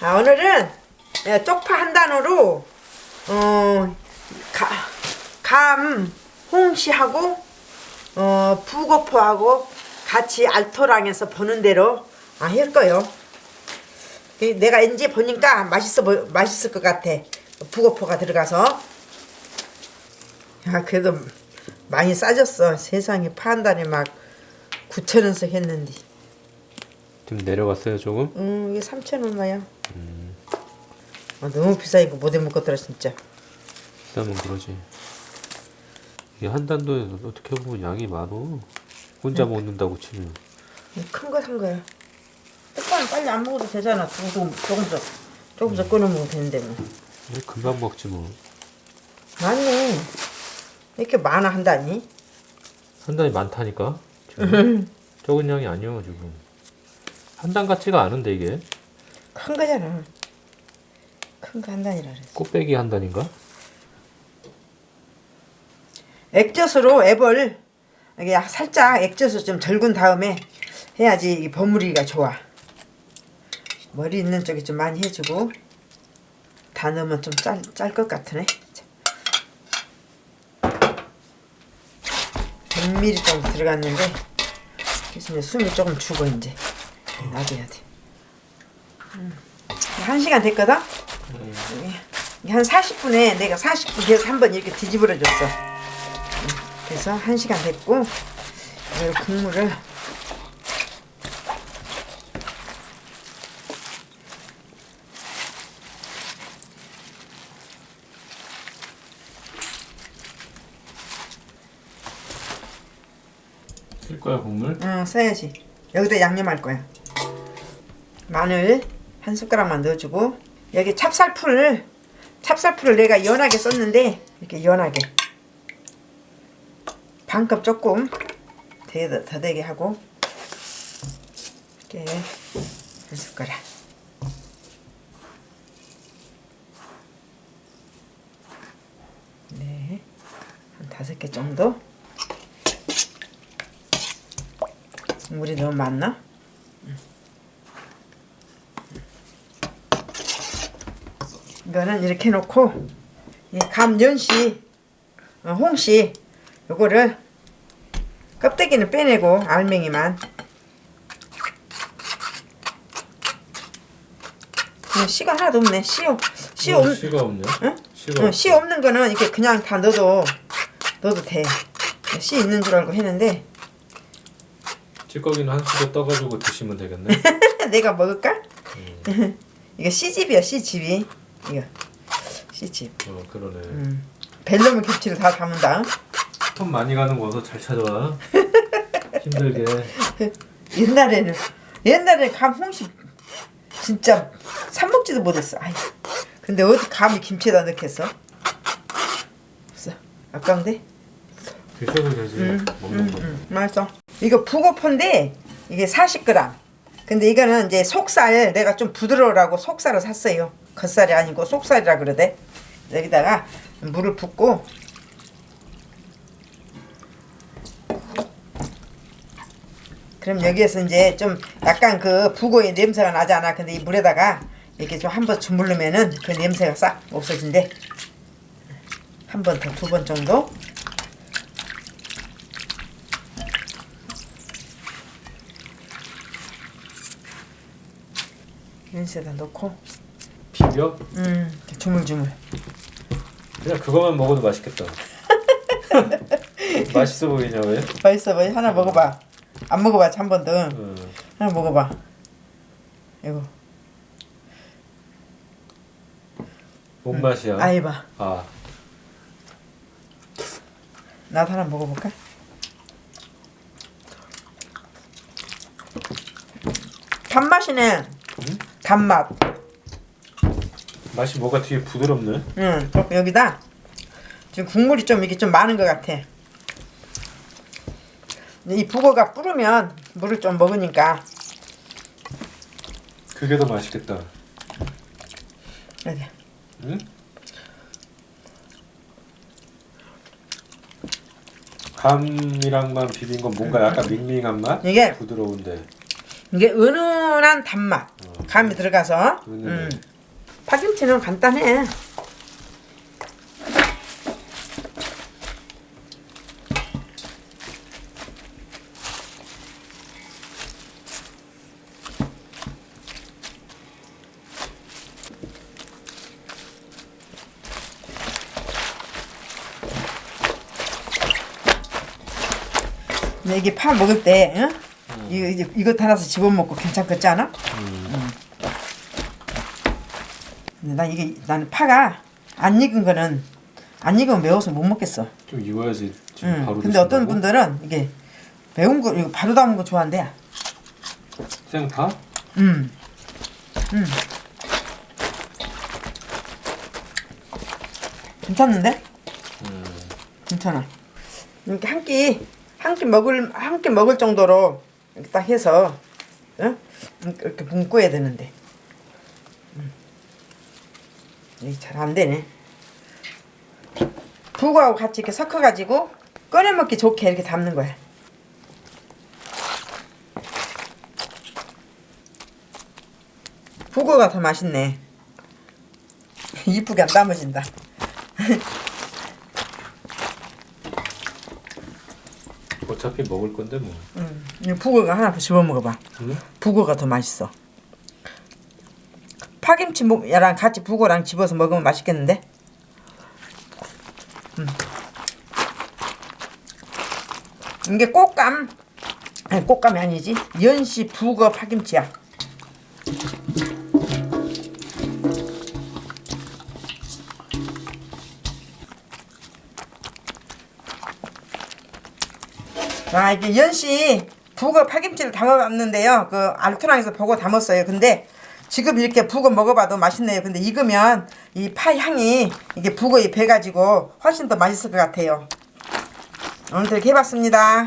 아, 오늘은 예, 쪽파 한 단어로 어, 가, 감 홍시하고 어, 부고포하고 같이 알토랑에서 보는 대로 아, 할 거요. 이 내가 이제 보니까 맛있어 보, 맛있을 것 같아. 부고포가 들어가서. 야 그래도 많이 싸졌어. 세상에 파한 단에 막 9천 원씩 했는데. 좀 내려갔어요 조금? 음 이게 3천 얼마야? 아, 너무 비싸 이거 못해 먹겠더라 진짜. 비싸면 그러지 이게 한 단도에 어떻게 보면 양이 많어 혼자 먹는다고 치면 큰 거 산 거야. 오빠는 빨리 안 먹어도 되잖아. 조금 조금씩 조금씩 끊어 먹으면 되는데 뭐. 금방 먹지 뭐 맞네. 이렇게 많아 한다니? 한 단이 많다니까 지금 적은 양이 아니요 지금 한단 같지가 않은데 이게 큰 거잖아. 큰 거 한 단이라 그랬어. 꽃배기 한 단인가? 액젓으로 앱을 이게 살짝 액젓을 좀 절군 다음에 해야지 이 버무리기가 좋아. 머리 있는 쪽에 좀 많이 해주고 다 넣으면 좀짤짤것 같으네. 100ml 정도 들어갔는데 그래서 이제 숨이 조금 죽어 이제 놔둬야 돼. 음. 한 시간 됐거든. 이게 한 40분에 내가 40분 계속 한번 이렇게 뒤집어 줬어. 그래서 한 시간 됐고 이 국물을 쓸 거야 국물? 어, 써야지. 여기다 양념할 거야. 마늘 한 숟가락만 넣어주고 여기 찹쌀풀 찹쌀풀을 내가 연하게 썼는데 이렇게 연하게. 반컵 조금 더, 더 되게 하고 이렇게 한 숟가락. 네, 한 다섯 개 정도. 물이 너무 많나? 이거는 이렇게 놓고 이 감연시 어, 홍시 요거를 껍데기는 빼내고 알맹이만. 음, 씨가 하나도 없네. 씨, 없, 씨, 없, 씨가 없냐? 응? 씨가 어, 씨 없는 거는 이렇게 그냥 다 넣어도 넣어도 돼씨 있는 줄 알고 했는데. 찌꺼기는 한 수저 떠가지고 드시면 되겠네. 내가 먹을까? 이거 씨집이야 씨집이 이거. 씨집. 어 그러네. 음. 벨로무 김치를 다 담은다. 돈 많이 가는 거서 잘 찾아와. 힘들게. 옛날에는 옛날에 감 홍시 진짜 사 먹지도 못했어. 아이 근데 어디 감이 김치에다 넣겠어? 없어. 아까운데? 드셔도 되지 먹는 거 음, 맛있어. 이거 북어포인데 이게 40g 근데 이거는 이제 속살 내가 좀 부드러우라고 속살을 샀어요 겉살이 아니고 속살이라 그러대. 여기다가 물을 붓고 그럼 여기에서 이제 좀 약간 그 북어의 냄새가 나잖아? 근데 이 물에다가 이렇게 좀 한 번 주물르면은 그 냄새가 싹 없어진대. 한 번 더 두 번 정도. 연세다 넣고 비벼? 음 주물주물 그냥 그거만 먹어도 맛있겠다 맛있어 보이냐 왜? 맛있어 보이 하나 먹어봐 안 먹어봐 한번더 어. 하나 먹어봐 이거 뭔 맛이야? 아이봐 아 나도 하나 먹어볼까? 단맛이네 응? 단맛 맛이 뭐가 되게 부드럽네 응 그럼 여기다 지금 국물이 좀 이게 좀 많은 것 같아 이 북어가 불으면 물을 좀 먹으니까 그게 더 맛있겠다 여기 응? 감이랑만 비빈 건 뭔가 약간 밍밍한 맛? 이게 부드러운데 이게 은은한 단맛 어. 감이 들어가서. 음. 음. 파김치는 간단해. 이게 파 먹을 때, 응? 이거 이제 이거 하나서 집어 먹고 괜찮겠지 않아? 응. 근데 나 이게 나는 파가 안 익은 거는 안 익으면 매워서 못 먹겠어. 좀 익어야지 지금 응. 바로 근데 어떤 드신다고? 분들은 이게 매운 거 이거 바로 담은 거 좋아한대. 생파? 음. 음. 괜찮는데? 음. 괜찮아. 이렇게 한 끼, 한 끼 먹을, 한 끼 먹을 정도로 이렇게 딱 해서, 응? 이렇게 붕고야 되는데. 음. 이게 잘 안 되네. 북어하고 같이 이렇게 섞어가지고 꺼내 먹기 좋게 이렇게 담는 거야. 북어가 더 맛있네. 이쁘게 안 담아진다. 어차피 먹을 건데 뭐. 음, 이 북어가 하나 더 집어 먹어봐. 응? 북어가 더 맛있어. 파김치랑 같이 북어랑 집어서 먹으면 맛있겠는데? 음. 이게 꽃감, 아니 꽃감이 아니지. 연시 북어 파김치야. 아 이게 연씨 북어 파김치를 담아봤는데요. 그 알토랑에서 보고 담았어요. 근데 지금 이렇게 북어 먹어봐도 맛있네요. 근데 익으면 이 파 향이 이게 북어에 배가지고 훨씬 더 맛있을 것 같아요. 오늘 이렇게 해봤습니다.